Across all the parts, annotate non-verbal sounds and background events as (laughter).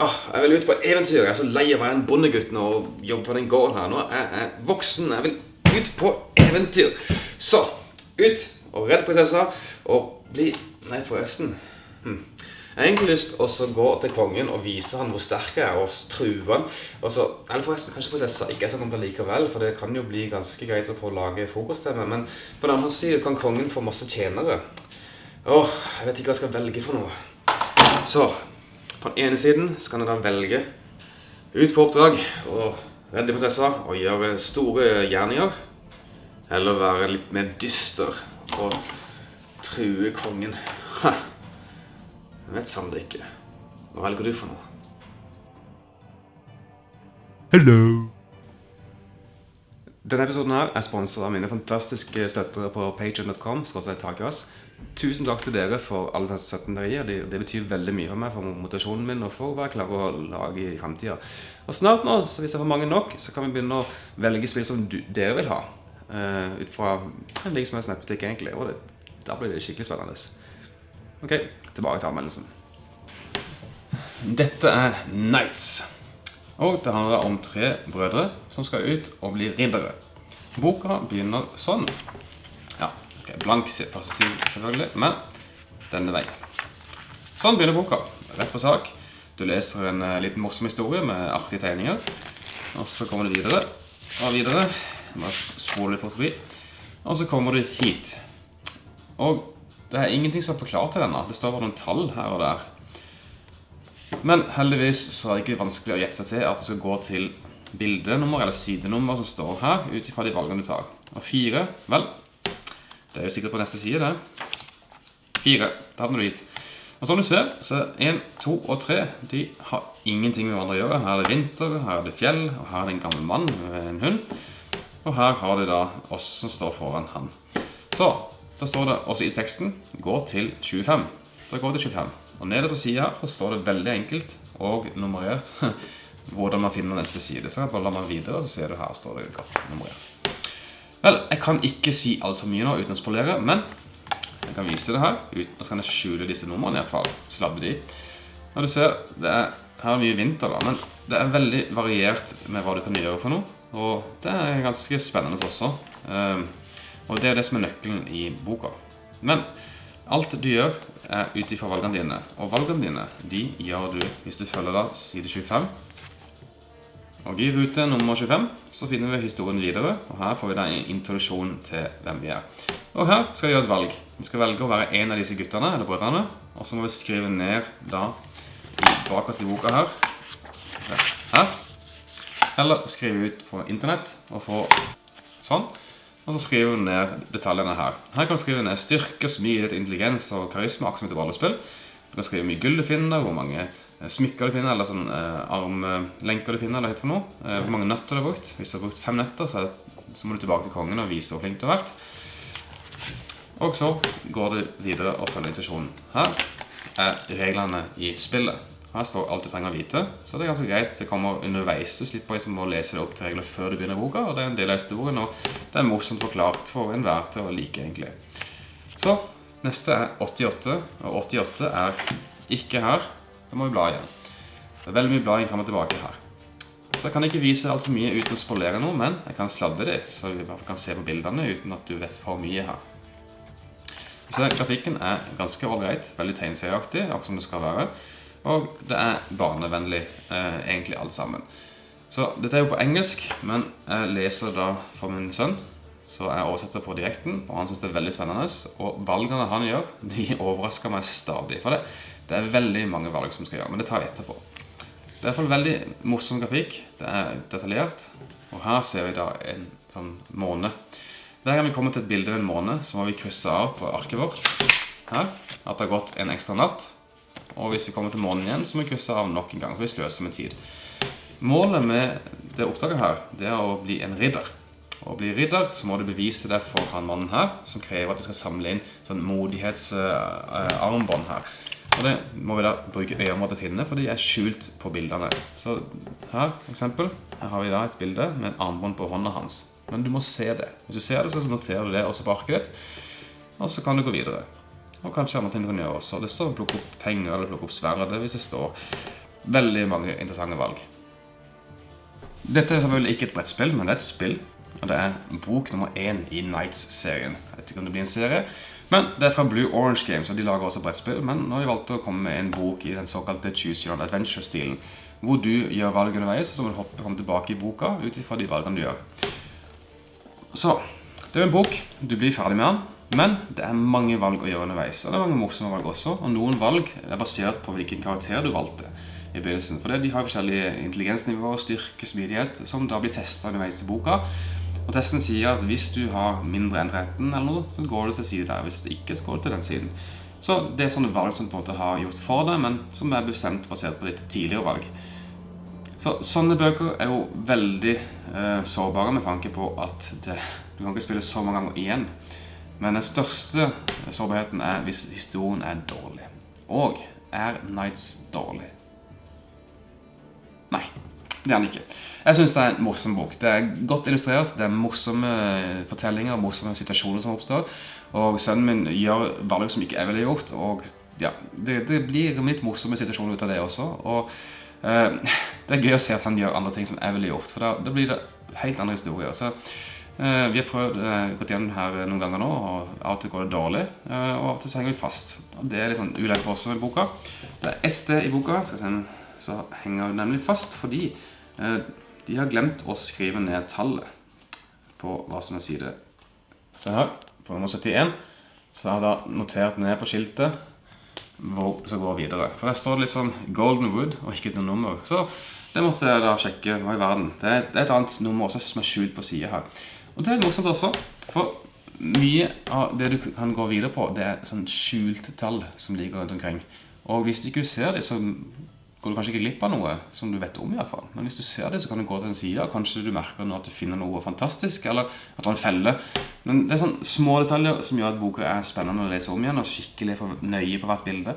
Åh, jeg vil ut på eventyr. Jeg er så lei av å være en bondegutt nå og jobbe på den gården her. Nå er jeg voksen. Jeg vil ut på eventyr. Så, ut og redd prinsessa og bli Nei, forresten. Hm. Jeg har egentlig lyst til å gå til kongen og vise han hvor sterk jeg er, og true han. Og eller forresten, kanskje prinsessa ikke er så kontra likevel, for det kan jo bli ganske greit å få lage frokost til meg. Men på den andre siden kan kongen få masse tjenere. Åh, jeg vet ikke hva jeg skal velge for noe. Så, på den ene siden så kan jeg da velge ut på oppdrag og redde prinsessa og gjøre store gjerninger. Eller være litt mer dyster og true kongen. Ha. Jeg vet sannelig ikke. Hva velger du for noe? Hello. Denne episoden her er sponset av mine fantastiske støttere på patreon.com. Tusen takk til dere for alle 17 dere gir. Det, det, betyr veldig mye for meg, for motivasjonen min og for hva jeg klarer å lage i fremtiden. Og snart nå, så hvis jeg får mange nok, så kan vi begynne å velge spill som du, dere vil ha. Uh, ut fra en hvilken som helst nettbutikk, egentlig. Og det, da blir det skikkelig spennende. Ok, tilbake til anmeldelsen. Dette er Nights. Og det handler om tre brødre som skal ut og bli riddere. Boka begynner sånn. Blank første side selvfølgelig, men denne veien. Sånn begynner boka. Rett på sak. Du leser en uh, liten morsom historie med artige tegninger. Og så kommer du videre og videre. Bare spole litt fort forbi. Og så kommer du hit. Og det er ingenting som er forklart til denne. Det står bare noen tall her og der. Men heldigvis så er det ikke vanskelig å gjette seg til at du skal gå til bildenummer eller sidenummer som står her, ut ifra de valgene du tar. Og fire, vel, det er jo sikkert på neste side det. Fire, da havner du hit. Og som du ser, så 1, 2 og 3, de har ingenting med hverandre å gjøre. Her er det vinter, her er det fjell, og her er det en gammel mann med en hund. Og her har de da oss som står foran han. Så, da står det også i teksten gå til 25. Da går det til 25. Og nede på siden her så står det veldig enkelt og nummerert (laughs) hvordan man finner neste side. Så bare la meg videre, så ser du her står det godt nummerert. Vel, jeg kan ikke si alt for mye nå uten å spolere, men jeg kan vise det her. Uten, så kan jeg skjule disse numrene i hvert fall. Sladde de. Når du ser, det er, her er mye vinter da, men det er veldig variert med hva du kan gjøre for noe. Og det er ganske spennende også. Um, og det er det som er nøkkelen i boka. Men alt du gjør er ut valgene dine. Og valgene dine de gjør du hvis du følger da side 25. Og i rute nummer 25 så finner vi historien videre, og her får vi da en introduksjon til hvem vi er. Og her skal vi gjøre et valg. Vi skal velge å være en av disse guttene, eller brødrene, og så må vi skrive ned da bakerst i boka her, her, eller skrive ut på internett og få sånn. Og så skriver du ned detaljene her. Her kan du skrive ned styrke, smidighet, intelligens og karisma, akkurat et rollespill. Du kan skrive mye gull du finner, hvor mange smykker du finner, eller sånn eh, armlenker du finner, eller hva det noe. Eh, hvor mange nøtter du har brukt. Hvis du har brukt fem nøtter, så, det, så må du tilbake til kongen og vise hvor flink du har vært. Og så går du videre og følger intuisjonen. Her er reglene i spillet. Her står alt du trenger å vite, så det er ganske greit. Det kommer underveis. Du slipper liksom å lese det opp til regler før du begynner boka, og det er en del av historien, og det er morsomt forklart for enhver til å like, egentlig. Så, neste er 88, og 88 er ikke her. Da må vi bla igjen. Det er veldig mye blading frem og tilbake her. Så jeg kan ikke vise alt for mye uten å spolere noe, men jeg kan sladde det, så vi kan se på bildene uten at du vet for mye her. Så grafikken er ganske ålreit, veldig tegneserieaktig, akkurat som det skal være. Og det er barnevennlig, eh, egentlig alt sammen. Så dette er jo på engelsk, men jeg leser da for min sønn. Så jeg oversetter på direkten, og han synes det er veldig spennende. Og valgene han gjør, de (laughs) overrasker meg stadig. For det, det er veldig mange valg som skal gjøre, men det tar vi etterpå. Det er i hvert fall veldig morsom grafikk. Det er detaljert. Og her ser vi da en sånn måne. Hver gang vi kommer til et bilde av en måne, så må vi krysse av på arket vårt. Her, at det har gått en ekstra natt. Og hvis vi kommer til månen igjen, så må vi krysse av nok en gang, for vi sløser med tid. Målet med det oppdraget her, det er å bli en ridder. Å bli ridder, så må du bevise det for han mannen her, som krever at du skal samle inn sånn modighetsarmbånd uh, her. Og det må vi da bruke øyeområdet til å finne, for de er skjult på bildene. Så her, for eksempel, her har vi da et bilde med en armbånd på hånda hans. Men du må se det. Hvis du ser det, så noterer du det også på arket ditt, og så kan du gå videre. Og kanskje andre ting du kan gjøre også. Det står å plukke opp penger eller plukke opp sverdet hvis det står. veldig mange interessante valg. Dette er selvfølgelig ikke et brettspill, men det er et spill. Og det er bok nummer én i Nights-serien. Jeg vet ikke om det blir en serie, men det er fra Blue Orange Games, og de lager også brettspill. Men nå har de valgt å komme med en bok i den såkalte Choose Your Own Adventure-stilen, hvor du gjør valg underveis, og så må du hoppe frem tilbake i boka ut ifra de valgene du gjør. Så, det er en bok. Du blir ferdig med den. Men det er mange valg å gjøre underveis, og det er mange morsomme valg også. Og noen valg er basert på hvilken karakter du valgte i begynnelsen. For det, de har forskjellige intelligensnivåer, styrke, smidighet, som da blir testet underveis i boka. Og testen sier at hvis du har mindre enn 13 eller noe, så går du til side der. Hvis det ikke, så går du til den siden. Så det er sånne valg som på en måte har gjort for deg, men som er bestemt basert på ditt tidligere valg. Så sånne bøker er jo veldig eh, sårbare med tanke på at det, du kan ikke spille så mange ganger igjen. Men den største sårbarheten er hvis historien er dårlig. Og er Nights dårlig? Nei. Det er han ikke. Jeg synes det er en morsom bok. Det er godt illustrert, det er morsomme fortellinger, morsomme situasjoner som oppstår. Og sønnen min gjør valg som ikke jeg ville gjort, og ja, det, det blir litt morsomme situasjoner ut av det også. Og eh, det er gøy å se at han gjør andre ting som jeg ville gjort, for da, da blir det helt andre historier. Så eh, vi har prøvd, eh, gått gjennom her noen ganger nå, og av og til går det dårlig, eh, og av og til så henger vi fast. Og det er litt sånn ulempe oss med boka. Det er sted i boka, skal jeg se, så henger vi nemlig fast, fordi Eh, de har glemt å skrive ned tallet på hva som er side. Se her, på nummer 71, så har jeg notert ned på skiltet hvor det skal gå videre. For der står det liksom Golden Wood og ikke noe nummer. Så det måtte jeg da sjekke hva i verden. Det er, et annet nummer også som er skjult på siden her. Og det er morsomt også, for mye av det du kan gå videre på, det er sånn skjult tall som ligger rundt omkring. Og hvis du ikke ser det, så går du kanskje ikke glipp av noe som du vet om i hvert fall. Men hvis du ser det, så kan du gå til en side, og kanskje du merker nå at du finner noe fantastisk, eller at du har en felle. Men det er sånne små detaljer som gjør at boka er spennende å lese om igjen, og skikkelig nøye på hvert bilde,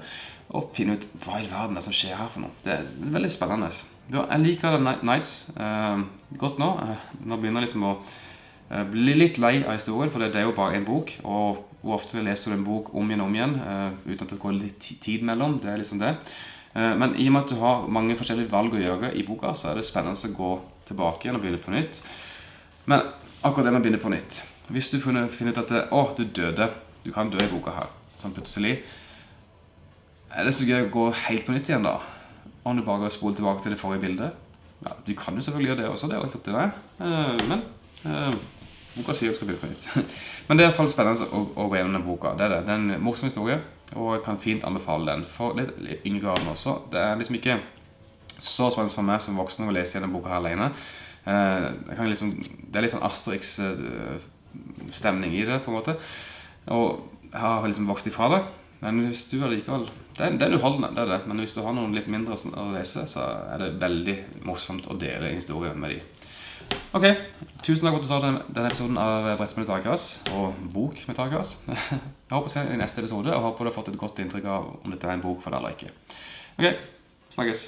og finne ut hva i verden det er som skjer her for noe. Det er veldig spennende. Jeg liker The Nights eh, godt nå. Eh, nå begynner jeg liksom å eh, bli litt lei av historien, for det er jo bare en bok, og hvor ofte leser du en bok om igjen og om igjen, uh, uten at det går litt tid mellom, det er liksom det. Eh, men i og med at du har mange forskjellige valg å gjøre i boka, så er det spennende å gå tilbake igjen og begynne på nytt. Men akkurat det med å begynne på nytt. Hvis du finner ut at det, å, du døde, du kan dø i boka her, sånn plutselig, er det så gøy å gå helt på nytt igjen da? Om du bare spoler tilbake til det forrige bildet? Ja, du kan jo selvfølgelig gjøre det også, det er jo opp til deg. Eh, men eh, boka sier at du skal begynne på nytt. Men det er i hvert fall spennende å, å gå gjennom den boka. Det er det. Det er en morsom historie. Og jeg kan fint anbefale den for litt, litt yngre graden også. Det er liksom ikke så spennende for meg som voksen å lese gjennom boka her alene. Eh, liksom, det er litt sånn Asterix-stemning i det, på en måte. Og jeg har liksom vokst ifra det. Men hvis du allikevel det det er uholdende, det er det. Men hvis du har noen litt mindre å lese, så er det veldig morsomt å dele historien med dem. Ok, tusen takk for at du så denne episoden av Brettspill med Takras og Bok med Takras. (laughs) Jeg håper å se i neste episode, og håper du har fått et godt inntrykk av om dette er en bok for deg eller ikke. Ok, snakkes.